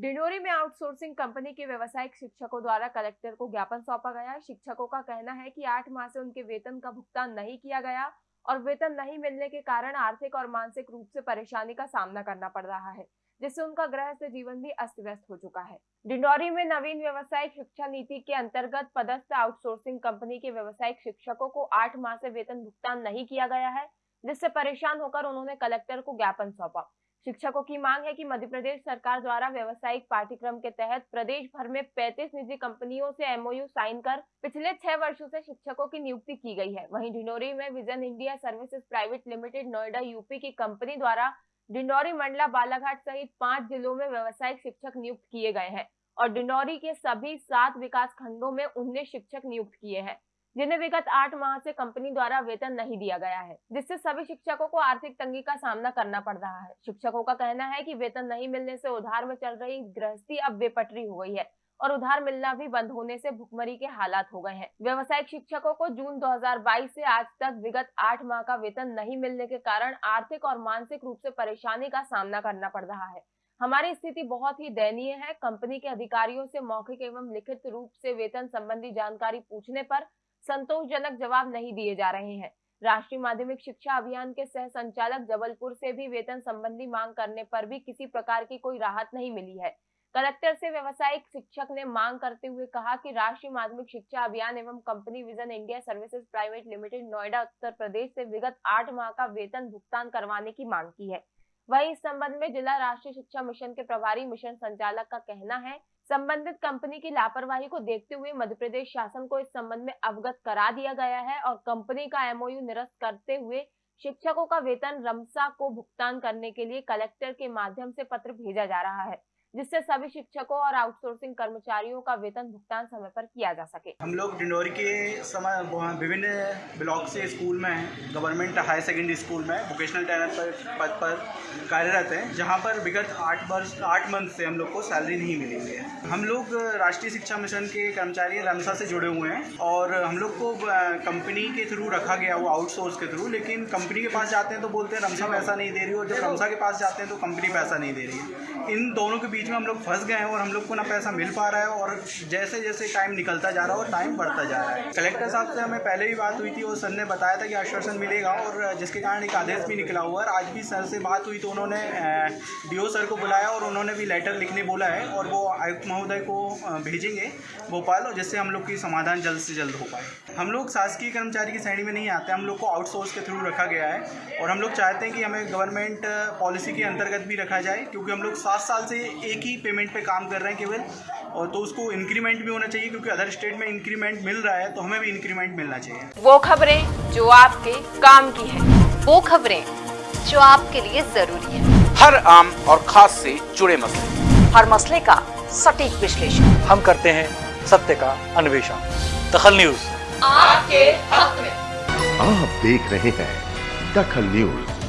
डिंडोरी में outsourcing company के व्यवसायिक शिक्षकों द्वारा कलेक्टर को ज्ञापन सौंपा गया। शिक्षकों का कहना है कि आठ माह से उनके वेतन का भुगतान नहीं किया गया और वेतन नहीं मिलने के कारण आर्थिक और मानसिक रूप से परेशानी का सामना करना पड़ रहा है, जिससे उनका ग्रह से जीवन भी अस्त व्यस्त हो चुका है। डिंडोरी में नवीन व्यवसायिक शिक्षा नीति के अंतर्गत पदस्थ आउटसोर्सिंग कंपनी के व्यवसायिक शिक्षकों को आठ माह से वेतन भुगतान नहीं किया गया है, जिससे परेशान होकर उन्होंने कलेक्टर को ज्ञापन सौंपा। शिक्षकों की मांग है कि मध्य प्रदेश सरकार द्वारा व्यवसायिक पाठ्यक्रम के तहत प्रदेश भर में 35 निजी कंपनियों से एमओयू साइन कर पिछले छह वर्षों से शिक्षकों की नियुक्ति की गई है। वहीं ढिंडोरी में vision India services private limited Noida UP की कंपनी द्वारा डिंडोरी, मंडला, बालाघाट सहित पाँच जिलों में व्यवसायिक शिक्षक नियुक्त किए गए हैं और डिंडोरी के सभी सात विकास खंडों में उन्नीस शिक्षक नियुक्त किए हैं। जिन्हें विगत आठ माह से कंपनी द्वारा वेतन नहीं दिया गया है, जिससे सभी शिक्षकों को आर्थिक तंगी का सामना करना पड़ रहा है। शिक्षकों का कहना है कि वेतन नहीं मिलने से उधार में चल रही गृहस्थी अब बेपटरी हो गई है और उधार मिलना भी बंद होने से भुखमरी के हालात हो गए हैं। व्यवसायिक शिक्षकों को जून 2022 से आज तक विगत आठ माह का वेतन नहीं मिलने के कारण आर्थिक और मानसिक रूप से परेशानी का सामना करना पड़ रहा है। हमारी स्थिति बहुत ही दयनीय है। कंपनी के अधिकारियों से मौखिक एवं लिखित रूप से वेतन संबंधी जानकारी पूछने पर संतोषजनक जवाब नहीं दिए जा रहे हैं। राष्ट्रीय माध्यमिक शिक्षा अभियान के सह संचालक जबलपुर से भी वेतन संबंधी मांग करने पर भी किसी प्रकार की कोई राहत नहीं मिली है। कलेक्टर से व्यवसायिक शिक्षक ने मांग करते हुए कहा कि राष्ट्रीय माध्यमिक शिक्षा अभियान एवं company vision India services private limited, Noida, Uttar Pradesh से विगत आठ माह का वेतन भुगतान करवाने की मांग की है। वही इस संबंध में जिला राष्ट्रीय शिक्षा मिशन के प्रभारी मिशन संचालक का कहना है संबंधित कंपनी की लापरवाही को देखते हुए मध्य प्रदेश शासन को इस संबंध में अवगत करा दिया गया है और कंपनी का एमओयू निरस्त करते हुए शिक्षकों का वेतन रमसा को भुगतान करने के लिए कलेक्टर के माध्यम से पत्र भेजा जा रहा है। जिससे सभी शिक्षकों और आउटसोर्सिंग कर्मचारियों का वेतन भुगतान समय पर किया जा सके। हम लोग डिंडोरी के समय विभिन्न ब्लॉक से स्कूल में गवर्नमेंट हायर सेकेंडरी स्कूल में वोकेशनल ट्रेनर पर पद पर कार्यरत हैं जहाँ पर विगत आठ वर्ष आठ मंथ से हम लोग को सैलरी नहीं मिली है हम लोग राष्ट्रीय शिक्षा मिशन के कर्मचारी रमसा से जुड़े हुए हैं और हम लोग को कंपनी के थ्रू रखा गया वो आउटसोर्स के थ्रू लेकिन कंपनी के पास जाते हैं तो बोलते हैं रमसा पैसा नहीं दे रही और जब रमसा के पास जाते हैं तो कंपनी पैसा नहीं दे रही है। इन दोनों के बीच में हम लोग फंस गए हैं और हम लोग को ना पैसा मिल पा रहा है और जैसे जैसे टाइम निकलता जा रहा है और टाइम बढ़ता जा रहा है। कलेक्टर साहब से हमें पहले भी बात हुई थी और सर ने बताया था कि आश्वासन मिलेगा और जिसके कारण एक आदेश भी निकला हुआ है आज भी सर से बात हुई तो उन्होंने डीओ सर को बुलाया और उन्होंने भी लेटर लिखने बोला है और वो आयुक्त महोदय को भेजेंगे भोपाल और जिससे हम लोग की समाधान जल्द से जल्द हो पाए। हम लोग शासकीय कर्मचारी की श्रेणी में नहीं आते, हम लोग को आउटसोर्स के थ्रू रखा गया है और हम लोग चाहते हैं कि हमें गवर्नमेंट पॉलिसी के अंतर्गत भी रखा जाए क्योंकि हम लोग सात साल से एक ही पेमेंट पे काम कर रहे हैं केवल और तो उसको इंक्रीमेंट भी होना चाहिए क्योंकि अदर स्टेट में इंक्रीमेंट मिल रहा है तो हमें भी इंक्रीमेंट मिलना चाहिए। वो खबरें जो आपके काम की है वो खबरें जो आपके लिए ज़रूरी है। हर आम और खास से जुड़े मसले। हर मसले का सटीक विश्लेषण। हम करते हैं सत्य का अन्वेषण। दखल न्यूज़। आपके हक में। आप देख रहे हैं दखल न्यूज़।